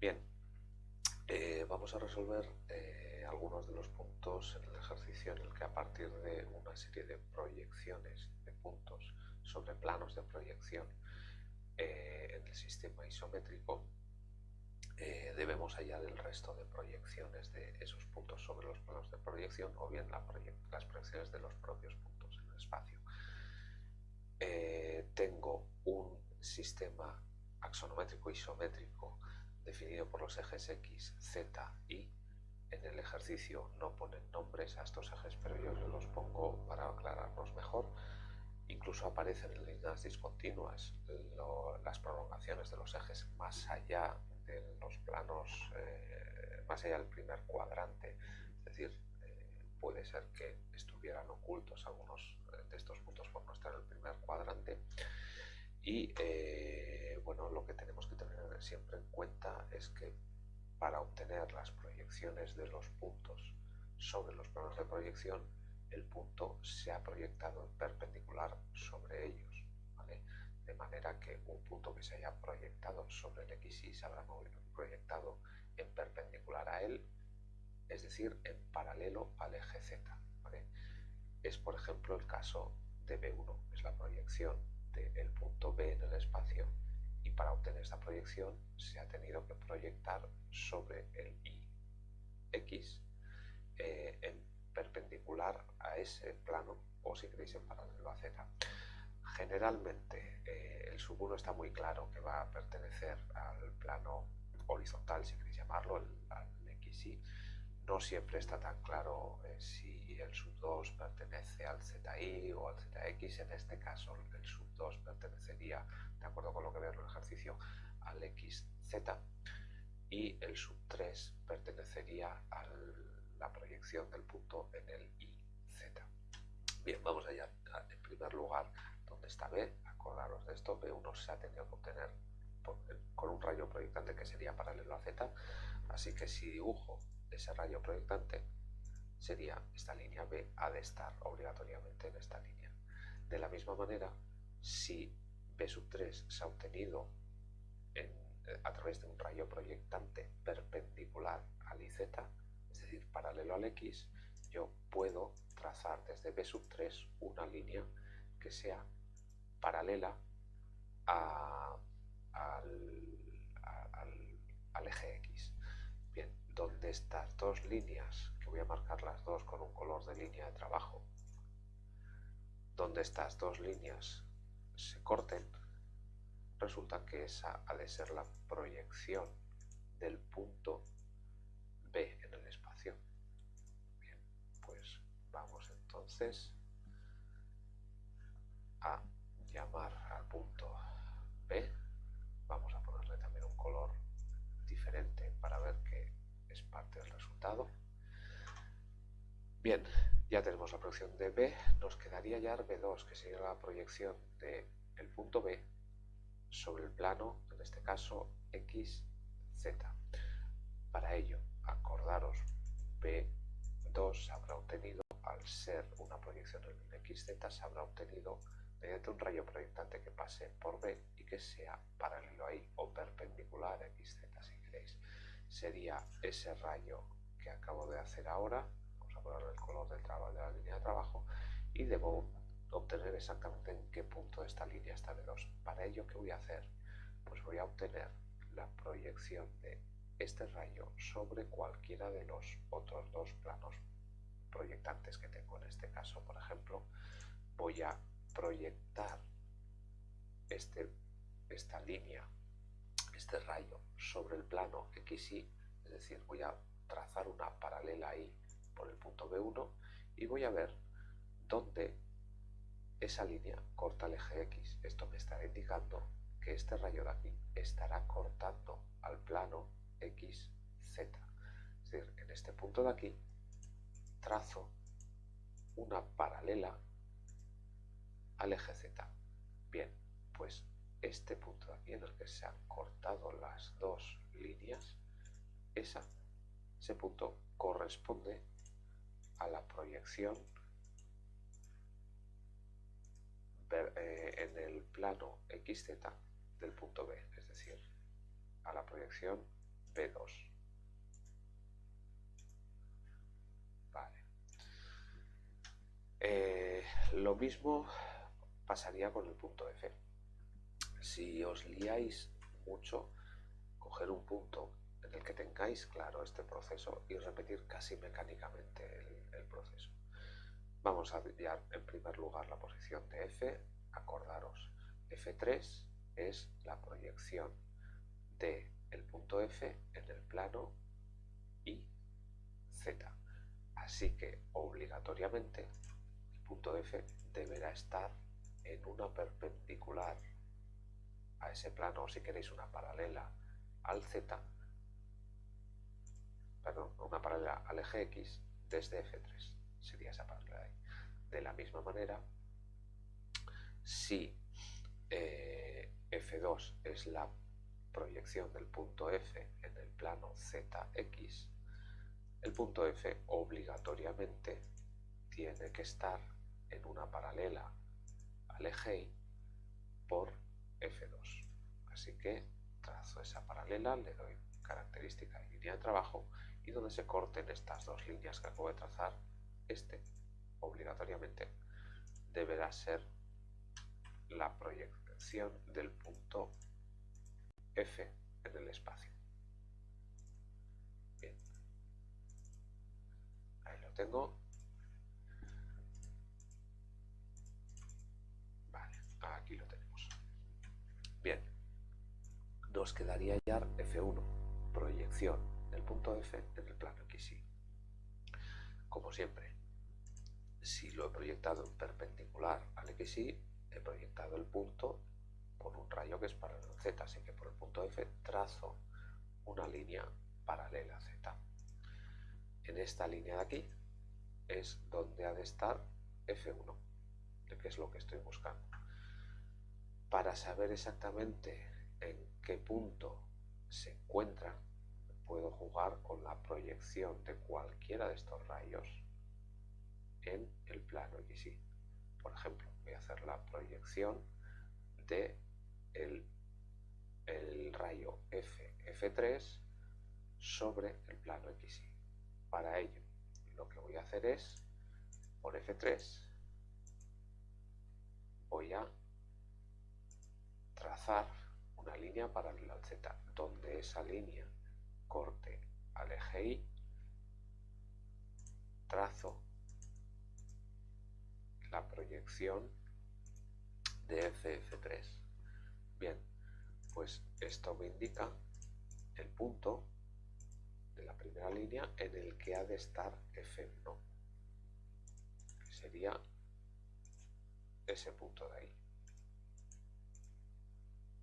Bien, eh, vamos a resolver eh, algunos de los puntos en el ejercicio en el que a partir de una serie de proyecciones de puntos sobre planos de proyección eh, en el sistema isométrico debemos hallar el resto de proyecciones de esos puntos sobre los planos de proyección o bien las proyecciones de los propios puntos en el espacio. tengo un sistema axonométrico isométrico ejes X, Z, Y. En el ejercicio no ponen nombres a estos ejes, pero yo los pongo para aclararnos mejor. Incluso aparecen en líneas discontinuas las prolongaciones de los ejes más allá de los planos, eh, más allá del primer cuadrante. Es decir, eh, puede ser que estuvieran ocultos algunos de estos puntos por no estar en el primer cuadrante. Y eh, bueno, lo que tenemos que tener siempre en cuenta es que para obtener las proyecciones de los puntos sobre los planos de proyección, el punto se ha proyectado en perpendicular sobre ellos. De manera que un punto que se haya proyectado sobre el XY se habrá proyectado en perpendicular a él, es decir, en paralelo al eje Z. Es por ejemplo el caso de B1, es la proyección del punto B en el espacio y para obtener esta proyección se ha tenido que proyectar sobre el I X eh, en perpendicular a ese plano o si queréis en paralelo a Z. Generalmente eh, el sub 1 está muy claro que va a pertenecer al plano horizontal, si queréis llamarlo, al XY. No siempre está tan claro eh, si el sub 2 pertenece al ZI o al ZX. En este caso el 2 pertenecería de acuerdo con lo que veo en el ejercicio, al XZ y el sub 3 pertenecería a la proyección del punto en el IZ. Bien, vamos allá. En primer lugar, ¿dónde está B? Acordaros de esto, B1 se ha tenido que obtener con un rayo proyectante que sería paralelo a Z, así que si dibujo ese rayo proyectante, sería esta línea B ha de estar obligatoriamente en esta línea. De la misma manera, si B sub 3 se ha obtenido eh, a través de un rayo proyectante perpendicular al IZ, es decir, paralelo al X, yo puedo trazar desde B sub 3 una línea que sea paralela al, al, eje X. Bien, donde estas dos líneas, que voy a marcar las dos con un color de línea de trabajo, donde estas dos líneas se corten, resulta que esa ha de ser la proyección del punto B en el espacio. Bien, pues vamos entonces a llamar al punto B. Vamos a ponerle también un color diferente para ver que es parte del resultado. Bien, ya tenemos la proyección de B, nos quedaría ya B2, que sería la proyección del el punto B sobre el plano, en este caso XZ. Para ello, acordaros, B2 se habrá obtenido, al ser una proyección en XZ, se habrá obtenido mediante un rayo proyectante que pase por B y que sea paralelo ahí o perpendicular a XZ si queréis. Sería ese rayo que acabo de hacer ahora, el color del trabajo, de la línea de trabajo y debo obtener exactamente en qué punto de esta línea está de 2. Para ello, ¿qué voy a hacer? Pues voy a obtener la proyección de este rayo sobre cualquiera de los otros dos planos proyectantes que tengo. En este caso, por ejemplo, voy a proyectar este, esta línea, este rayo, sobre el plano XY, es decir, voy a trazar una paralela ahí por el punto B1 y voy a ver dónde esa línea corta el eje X. Esto me estará indicando que este rayo de aquí estará cortando al plano XZ. Es decir, en este punto de aquí trazo una paralela al eje Z. Bien, pues este punto de aquí en el que se han cortado las dos líneas, ese punto corresponde a la proyección eh, en el plano XZ del punto B, es decir, a la proyección P2. Vale. Eh, lo mismo pasaría con el punto F. Si os liáis mucho, coger un punto en el que tengáis claro este proceso y repetir casi mecánicamente el, proceso. Vamos a enviar en primer lugar la posición de F, acordaros, F3 es la proyección de punto F en el plano y Z. Así que obligatoriamente el punto F deberá estar en una perpendicular a ese plano, o si queréis una paralela al Z, una paralela al eje X desde F3, sería esa paralela ahí. De la misma manera, si eh, F2 es la proyección del punto F en el plano ZX, el punto F obligatoriamente tiene que estar en una paralela al eje Y por F2. Así que trazo esa paralela, le doy característica y línea de trabajo y donde se corten estas dos líneas que acabo de trazar, este obligatoriamente deberá ser la proyección del punto F en el espacio. Bien. Ahí lo tengo. Vale, aquí lo tenemos. Bien. Nos quedaría ya F1, proyección del punto F en el plano XY. Como siempre, si lo he proyectado en perpendicular al XY, he proyectado el punto por un rayo que es paralelo a Z, así que por el punto F trazo una línea paralela a Z. En esta línea de aquí es donde ha de estar F1, que es lo que estoy buscando. Para saber exactamente en qué punto se encuentra, puedo jugar con de cualquiera de estos rayos en el plano XY. Por ejemplo, voy a hacer la proyección de el, rayo F, F3 sobre el plano XY. Para ello, lo que voy a hacer es, por F3, voy a trazar una línea paralela al Z, donde esa línea corte al eje Y, trazo la proyección de FF3. Bien, pues esto me indica el punto de la primera línea en el que ha de estar F1, que sería ese punto de ahí.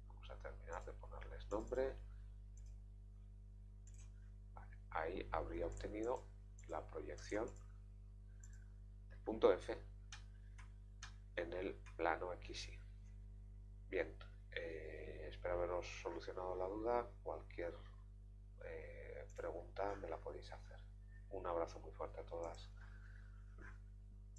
Vamos a terminar de ponerles nombre. Ahí habría obtenido la proyección del punto F en el plano XY. Bien, eh, espero haberos solucionado la duda. Cualquier eh, pregunta me la podéis hacer. Un abrazo muy fuerte a todas.